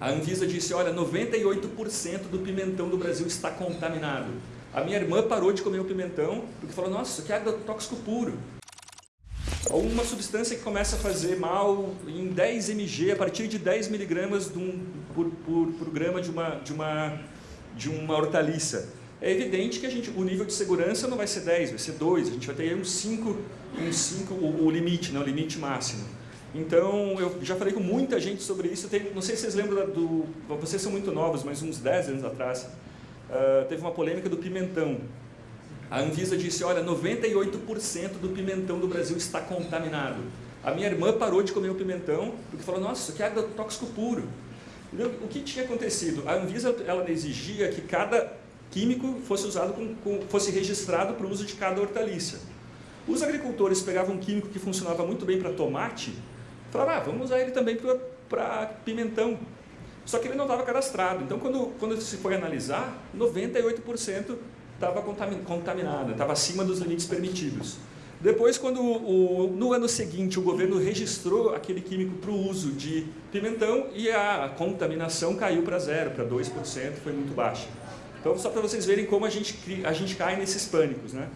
A Anvisa disse, olha, 98% do pimentão do Brasil está contaminado. A minha irmã parou de comer o pimentão porque falou, nossa, isso aqui é agrotóxico puro. Uma substância que começa a fazer mal em 10 mg, a partir de 10 miligramas por, por, por grama de uma, de, uma, de uma hortaliça. É evidente que a gente, o nível de segurança não vai ser 10, vai ser 2, a gente vai ter uns 5, uns 5 o, o limite, né, o limite máximo. Então, eu já falei com muita gente sobre isso, tem, não sei se vocês lembram do... Vocês são muito novos, mas uns 10 anos atrás, uh, teve uma polêmica do pimentão. A Anvisa disse, olha, 98% do pimentão do Brasil está contaminado. A minha irmã parou de comer o pimentão porque falou, nossa, isso aqui é agrotóxico puro. O que tinha acontecido? A Anvisa ela exigia que cada químico fosse usado com, com, fosse registrado para o uso de cada hortaliça. Os agricultores pegavam um químico que funcionava muito bem para tomate, falavam, ah, vamos usar ele também para pimentão. Só que ele não estava cadastrado. Então, quando, quando se foi analisar, 98% estava contaminada, estava acima dos limites permitidos. Depois, quando o, no ano seguinte o governo registrou aquele químico para o uso de pimentão e a contaminação caiu para zero, para 2%, foi muito baixa. Então, só para vocês verem como a gente, a gente cai nesses pânicos. Né?